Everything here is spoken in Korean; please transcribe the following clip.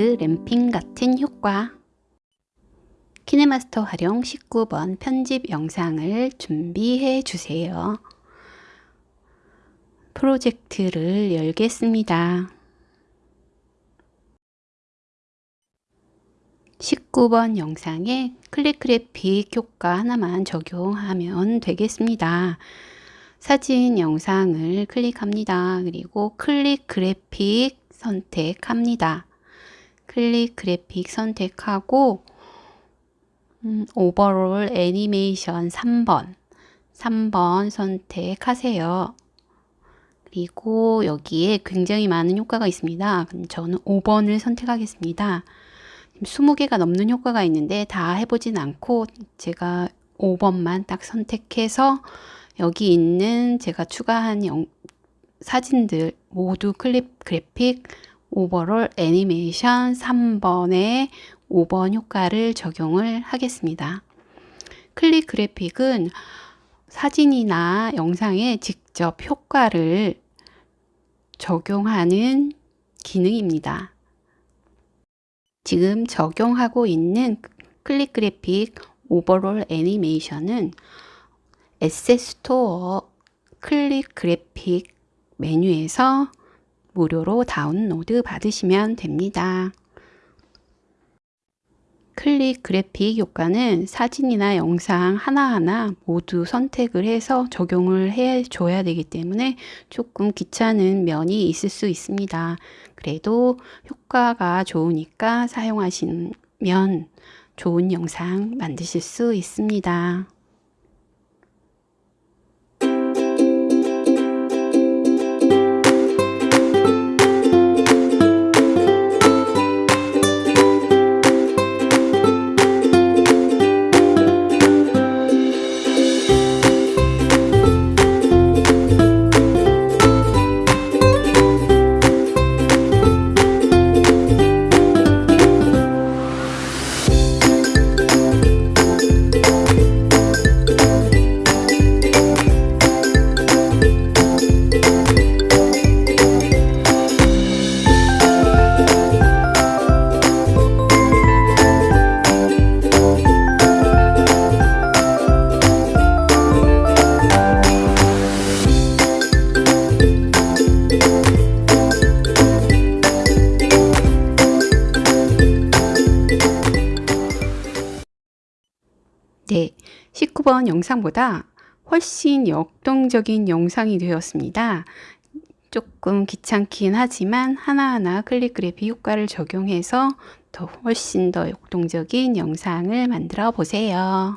램핑 같은 효과 키네마스터 활용 19번 편집 영상을 준비해 주세요. 프로젝트를 열겠습니다. 19번 영상에 클릭 그래픽 효과 하나만 적용하면 되겠습니다. 사진 영상을 클릭합니다. 그리고 클릭 그래픽 선택합니다. 클릭 그래픽 선택하고 음, 오버롤 애니메이션 3번 3번 선택하세요. 그리고 여기에 굉장히 많은 효과가 있습니다. 저는 5번을 선택하겠습니다. 20개가 넘는 효과가 있는데 다 해보진 않고 제가 5번만 딱 선택해서 여기 있는 제가 추가한 영, 사진들 모두 클립 그래픽 오버롤 애니메이션 3번에 5번 효과를 적용을 하겠습니다. 클릭 그래픽은 사진이나 영상에 직접 효과를 적용하는 기능입니다. 지금 적용하고 있는 클릭 그래픽 오버롤 애니메이션은 asset store 클립 그래픽 메뉴에서 무료로 다운로드 받으시면 됩니다. 클립 그래픽 효과는 사진이나 영상 하나하나 모두 선택을 해서 적용을 해 줘야 되기 때문에 조금 귀찮은 면이 있을 수 있습니다. 그래도 효과가 좋으니까 사용하시면 좋은 영상 만드실 수 있습니다. 19번 영상보다 훨씬 역동적인 영상이 되었습니다. 조금 귀찮긴 하지만 하나하나 클릭 그래픽 효과를 적용해서 더 훨씬 더 역동적인 영상을 만들어 보세요.